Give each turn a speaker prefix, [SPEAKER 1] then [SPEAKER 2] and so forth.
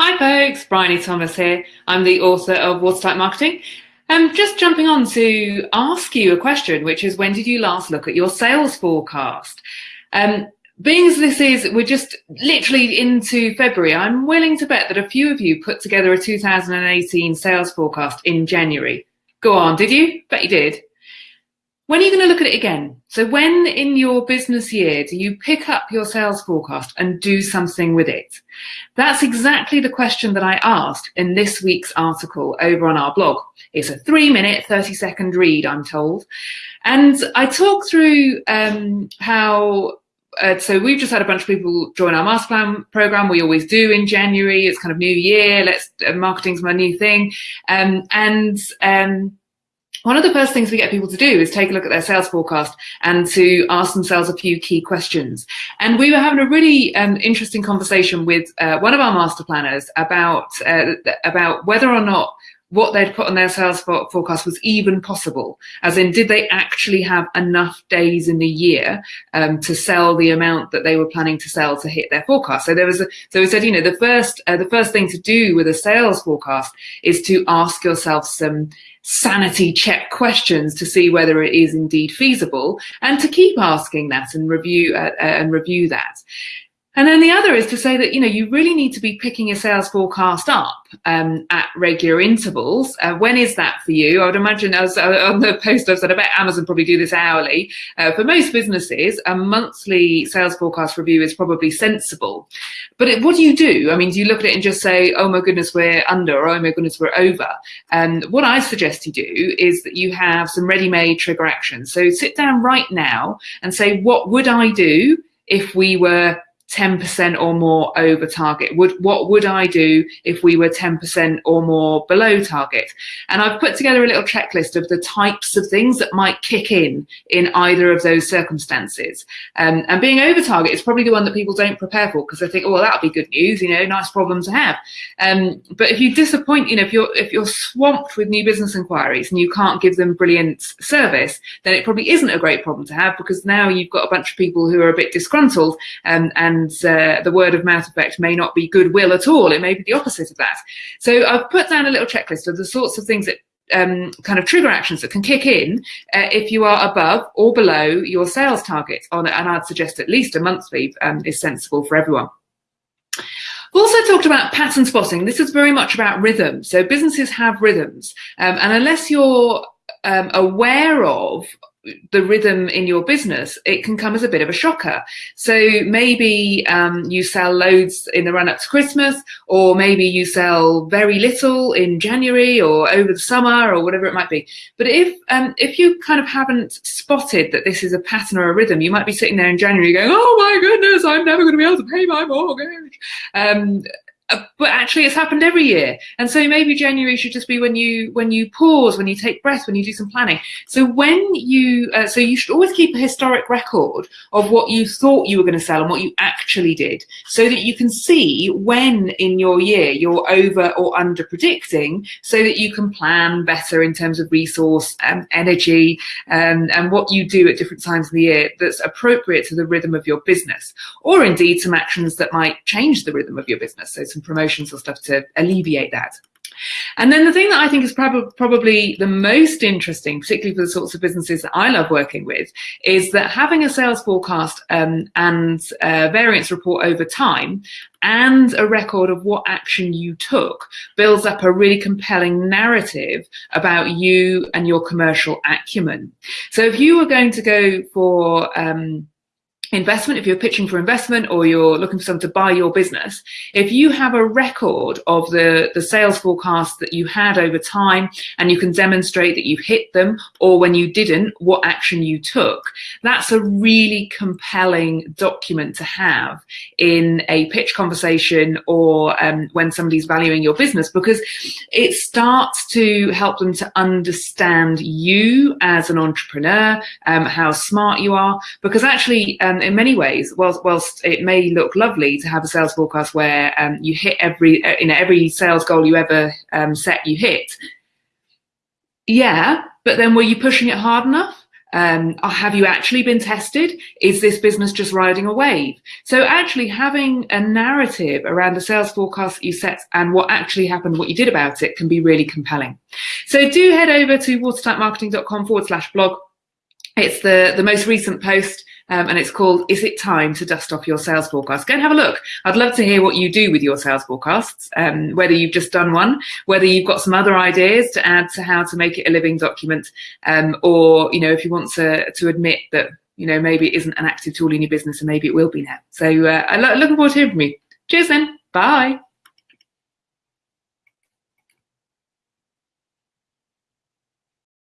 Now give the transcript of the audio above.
[SPEAKER 1] Hi folks, Bryony Thomas here. I'm the author of Watertight Marketing. I'm just jumping on to ask you a question, which is when did you last look at your sales forecast? Um, being as this is, we're just literally into February, I'm willing to bet that a few of you put together a 2018 sales forecast in January. Go on, did you? Bet you did. When are you going to look at it again? So when in your business year do you pick up your sales forecast and do something with it? That's exactly the question that I asked in this week's article over on our blog. It's a three minute, 30 second read, I'm told. And I talk through um, how uh, so we've just had a bunch of people join our master plan program. We always do in January. It's kind of new year. Let's uh, marketing's my new thing. Um, and um, one of the first things we get people to do is take a look at their sales forecast and to ask themselves a few key questions. And we were having a really um, interesting conversation with uh, one of our master planners about uh, about whether or not what they'd put on their sales forecast was even possible. As in, did they actually have enough days in the year um, to sell the amount that they were planning to sell to hit their forecast? So there was a, so we said, you know, the first, uh, the first thing to do with a sales forecast is to ask yourself some sanity check questions to see whether it is indeed feasible and to keep asking that and review uh, uh and review that. And then the other is to say that, you know, you really need to be picking your sales forecast up um, at regular intervals. Uh, when is that for you? I would imagine, as uh, on the post I've said, I bet Amazon probably do this hourly. Uh, for most businesses, a monthly sales forecast review is probably sensible. But it, what do you do? I mean, do you look at it and just say, oh my goodness, we're under, or oh my goodness, we're over? And um, what I suggest you do is that you have some ready-made trigger actions. So sit down right now and say, what would I do if we were 10% or more over target? Would what would I do if we were 10% or more below target? And I've put together a little checklist of the types of things that might kick in in either of those circumstances. Um, and being over target is probably the one that people don't prepare for because they think, oh, well, that'll be good news, you know, nice problem to have. Um, but if you disappoint, you know, if you're if you're swamped with new business inquiries and you can't give them brilliant service, then it probably isn't a great problem to have because now you've got a bunch of people who are a bit disgruntled um, and and uh, the word of mouth effect may not be goodwill at all. It may be the opposite of that. So I've put down a little checklist of the sorts of things that um, kind of trigger actions that can kick in uh, if you are above or below your sales target on. And I'd suggest at least a monthly um, is sensible for everyone. We've also talked about pattern spotting. This is very much about rhythm. So businesses have rhythms. Um, and unless you're um, aware of the rhythm in your business, it can come as a bit of a shocker. So maybe um, you sell loads in the run up to Christmas, or maybe you sell very little in January or over the summer or whatever it might be. But if um, if you kind of haven't spotted that this is a pattern or a rhythm, you might be sitting there in January going, "Oh my goodness, I'm never going to be able to pay my mortgage." Um, uh, but actually it's happened every year. And so maybe january should just be when you when you pause when you take breath when you do some planning. So when you uh, so you should always keep a historic record of what you thought you were going to sell and what you actually did so that you can see when in your year you're over or under predicting so that you can plan better in terms of resource and energy um, and what you do at different times of the year that's appropriate to the rhythm of your business or indeed some actions that might change the rhythm of your business. So some promotions or stuff to alleviate that. And then the thing that I think is prob probably the most interesting, particularly for the sorts of businesses that I love working with, is that having a sales forecast um, and variance report over time and a record of what action you took builds up a really compelling narrative about you and your commercial acumen. So if you were going to go for um, investment, if you're pitching for investment or you're looking for someone to buy your business, if you have a record of the, the sales forecast that you had over time and you can demonstrate that you hit them or when you didn't, what action you took, that's a really compelling document to have in a pitch conversation or um, when somebody's valuing your business because it starts to help them to understand you as an entrepreneur, um, how smart you are, because actually um, in many ways, whilst, whilst it may look lovely to have a sales forecast where um, you hit every, uh, you know, every sales goal you ever um, set, you hit. Yeah, but then were you pushing it hard enough? Um, have you actually been tested? Is this business just riding a wave? So actually having a narrative around the sales forecast that you set and what actually happened, what you did about it can be really compelling. So do head over to watertightmarketing.com forward slash blog. It's the, the most recent post um, and it's called Is It Time to Dust Off Your Sales Forecast? Go and have a look. I'd love to hear what you do with your sales forecasts, um, whether you've just done one, whether you've got some other ideas to add to how to make it a living document, um, or, you know, if you want to, to admit that, you know, maybe it isn't an active tool in your business and maybe it will be now. So uh, I'm looking forward to hearing from you. Cheers then. Bye.